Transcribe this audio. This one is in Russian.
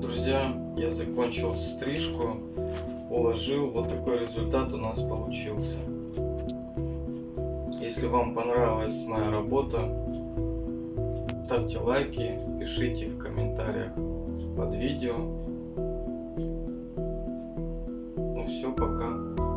Друзья, я закончил стрижку, уложил. Вот такой результат у нас получился. Если вам понравилась моя работа, ставьте лайки, пишите в комментариях под видео. Ну все, пока.